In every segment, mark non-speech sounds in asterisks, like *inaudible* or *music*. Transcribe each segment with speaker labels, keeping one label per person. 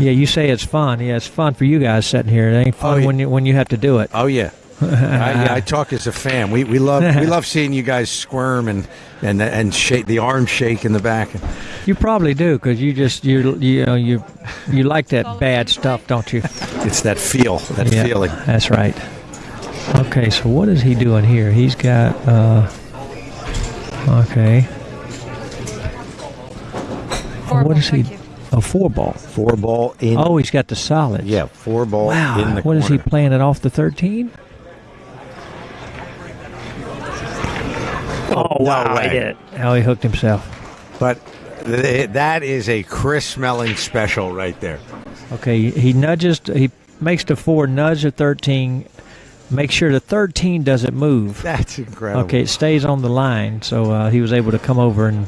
Speaker 1: Yeah, you say it's fun. Yeah, it's fun for you guys sitting here. It ain't fun
Speaker 2: Oh, yeah.
Speaker 1: when you when you have to do it.
Speaker 2: Oh yeah. *laughs* I, yeah, I talk as a fan. We, we love we love seeing you guys squirm and and and shake the arm shake in the back.
Speaker 1: You probably do because you just you you know you you like that bad stuff, don't you?
Speaker 2: It's that feel, that
Speaker 1: Yeah,
Speaker 2: feeling.
Speaker 1: That's right. Okay, so what is he doing here? He's got uh okay.
Speaker 3: Four
Speaker 1: what
Speaker 3: ball,
Speaker 1: is he? A four ball.
Speaker 2: Four ball in.
Speaker 1: Oh, he's got the solid.
Speaker 2: yeah, four ball
Speaker 1: Wow.
Speaker 2: in the corner.
Speaker 1: What is he playing it off the thirteen? Oh wow!
Speaker 2: way.
Speaker 1: He did it. Oh, he hooked himself.
Speaker 2: But th- that is a Chris Melling special right there.
Speaker 1: Okay, he nudges. He makes the four nudge the thirteen. Make sure the thirteen doesn't move.
Speaker 2: That's incredible.
Speaker 1: Okay, it stays on the line, so uh, he was able to come over and.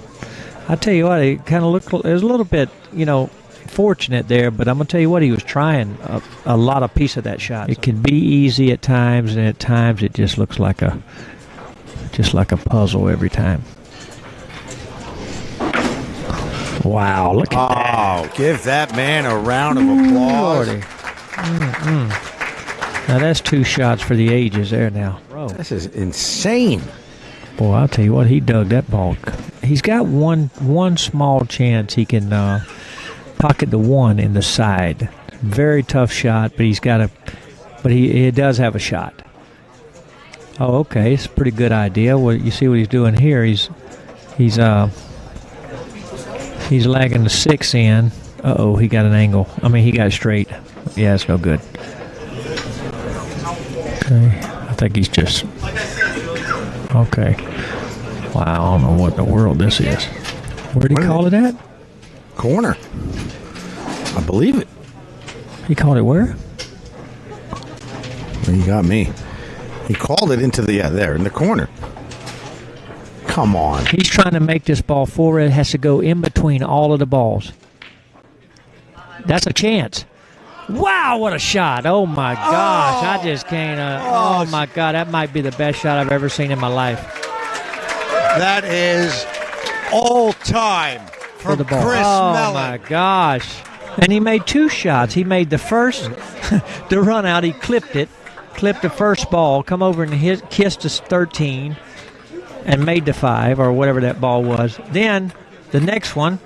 Speaker 1: I tell you what, it kind of looked. It was a little bit, you know, fortunate there, but I'm gonna tell you what, he was trying a, a lot of piece of that shot. It can be easy at times, and at times it just looks like a, just like a puzzle every time. Wow! Look at that.
Speaker 2: Oh, give that man a round of applause.
Speaker 1: Mm-mm. Now that's two shots for the ages there now. Bro.
Speaker 2: This is insane.
Speaker 1: Boy, I'll tell you what, he dug that ball. He's got one one small chance he can uh, pocket the one in the side. Very tough shot, but he's got a, but he, he does have a shot. Oh, okay, it's a pretty good idea. Well, you see what he's doing here? He's he's uh he's lagging the six in. Uh oh, he got an angle. I mean, he got straight. Yeah, it's no good. Okay, I think he's just Okay. Wow, I don't know what in the world this is. Where did he call it at?
Speaker 2: Corner. I believe it.
Speaker 1: He called it where?
Speaker 2: Well, you got me. He called it into the yeah, there in the corner. Come on.
Speaker 1: He's trying to make this ball forward. It has to go in between all of the balls. That's a chance. Wow, what a shot. Oh my gosh. I just can't. Uh, oh my God. That might be the best shot I've ever seen in my life.
Speaker 2: That is all time
Speaker 1: For
Speaker 2: from
Speaker 1: the ball.
Speaker 2: Chris
Speaker 1: oh
Speaker 2: Melling.
Speaker 1: my gosh. And he made two shots. He made the first, *laughs* the run out. He clipped it, clipped the first ball, come over and hit, kissed us 13, and made the five or whatever that ball was. Then the next one,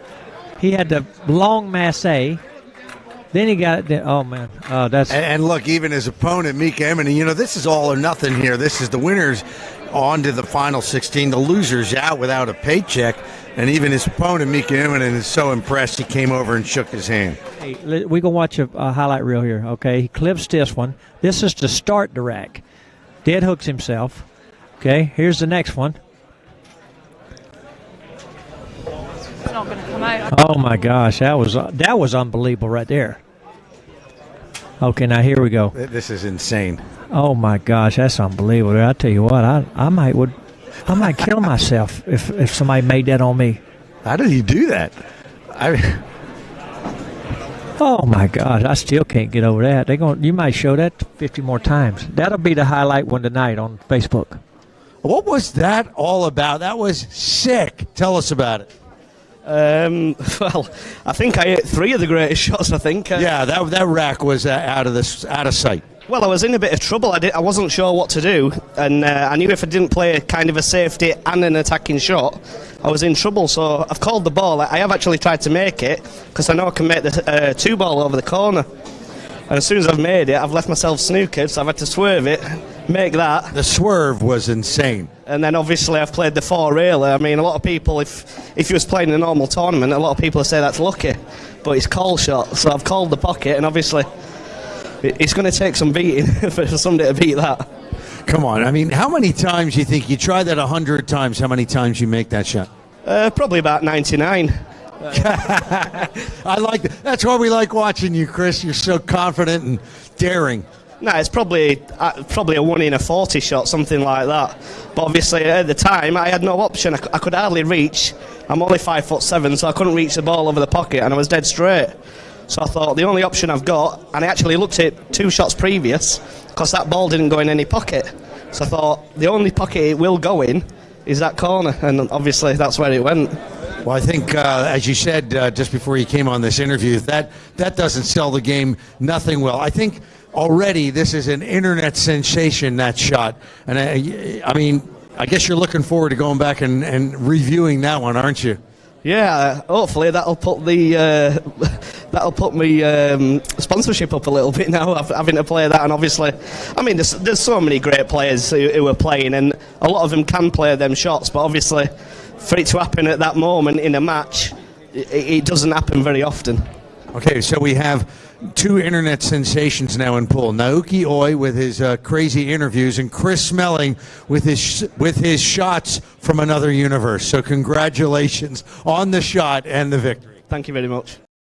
Speaker 1: he had the long masse. Then he got it. Oh man, oh that's
Speaker 2: And, and look, even his opponent, Mika Immonen, you know, this is all or nothing here. This is the winners on to the final 16. The losers out without a paycheck. And even his opponent, Mika Immonen, is so impressed he came over and shook his hand.
Speaker 1: Hey, let- we gonna watch a, a highlight reel here. Okay, he clips this one. This is to start the rack. Dead hooks himself. Okay, here's the next one.
Speaker 3: It's not going to come out.
Speaker 1: Oh my gosh, that was uh, that was unbelievable right there. Okay, now here we go.
Speaker 2: This is insane.
Speaker 1: Oh my gosh, that's unbelievable. I tell you what, I I might would I might kill myself if if somebody made that on me.
Speaker 2: How did he do that? I
Speaker 1: Oh my gosh, I still can't get over that. They going you might show that 50 more times. That'll be the highlight one tonight on Facebook.
Speaker 2: What was that all about? That was sick. Tell us about it.
Speaker 4: Um, *laughs* well, I think I hit three of the greatest *laughs* shots. I think. Uh,
Speaker 2: Yeah, that that rack was uh, out of this out of sight.
Speaker 4: Well, I was in a bit of trouble. I, did, I wasn't sure what to do, and uh, I knew if I didn't play kind of a safety and an attacking shot, I was in trouble. So I've called the ball. I have actually tried to make it because I know I can make the uh, two ball over the corner. And as soon as I've made it, I've left myself snookered, so I've had to swerve it, make that,
Speaker 2: The swerve was insane.
Speaker 4: and then obviously I've played the four railer. I mean, a lot of people, if if you was playing a normal tournament, a lot of people say that's lucky, but it's call shot. So I've called the pocket, and obviously it's going to take some beating *laughs* for somebody to beat that.
Speaker 2: Come on. I mean, how many times you think you try that a hundred times? How many times you make that shot?
Speaker 4: Uh, probably about 99. *laughs*
Speaker 2: I like that. That's why we like watching you, Chris. You're so confident and daring.
Speaker 4: No, it's probably uh, probably a one in a 40 shot, something like that. But obviously at the time I had no option. I, I could hardly reach. I'm only five foot seven, so I couldn't reach the ball over the pocket, and I was dead straight. So I thought the only option I've got, and I actually looked at two shots previous, because that ball didn't go in any pocket. So I thought the only pocket it will go in is that corner, and obviously that's where it went.
Speaker 2: Well, I think, uh, as you said uh, just before you came on this interview, that that doesn't sell the game. Nothing will. I think already this is an internet sensation. That shot, and I, I mean, I guess you're looking forward to going back and, and reviewing that one, aren't you?
Speaker 4: Yeah, hopefully that'll put the uh, *laughs* that'll put me um, sponsorship up a little bit now, having to play that. And obviously, I mean, there's, there's so many great players who, who are playing, and a lot of them can play them shots. But obviously, for it to happen at that moment in a match, it, it doesn't happen very often.
Speaker 2: Okay, so we have two internet sensations now in pool. Naoki Oi with his uh, crazy interviews, and Chris Melling with his sh- with his shots from another universe. So congratulations on the shot and the victory.
Speaker 4: Thank you very much.